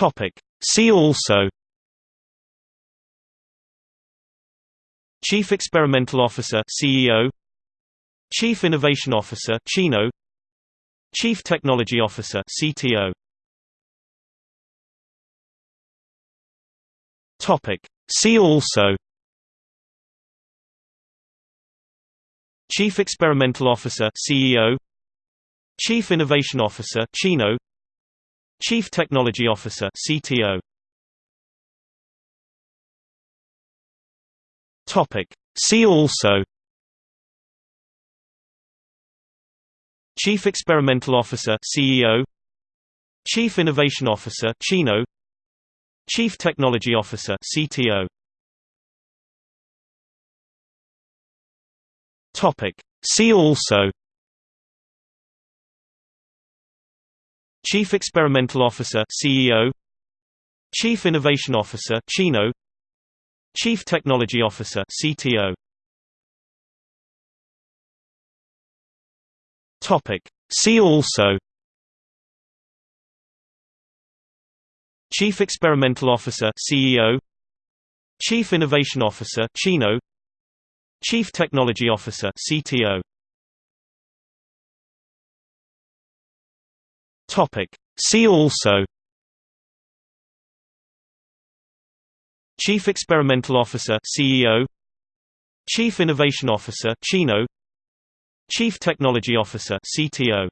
Topic. See also Chief Experimental Officer CEO Chief Innovation Officer CHINO Chief Technology Officer CTO Topic See also Chief Experimental Officer CEO Chief Innovation Officer CHINO Chief Technology Officer CTO Topic. See also. Chief Experimental Officer CEO Chief Innovation Officer CHINO. Chief Technology Officer CTO Topic. See also Chief Experimental Officer CEO Chief Innovation Officer CHINO. Chief Technology Officer CTO Topic. See also Chief Experimental Officer CEO Chief Innovation Officer CHINO. Chief Technology Officer CTO Topic. See also Chief Experimental Officer CEO Chief Innovation Officer CHINO Chief Technology Officer CTO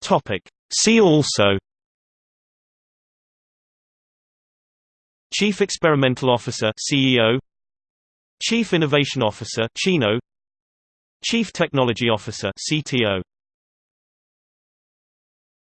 Topic. See also Chief Experimental Officer CEO Chief Innovation Officer CHINO Chief Technology Officer CTO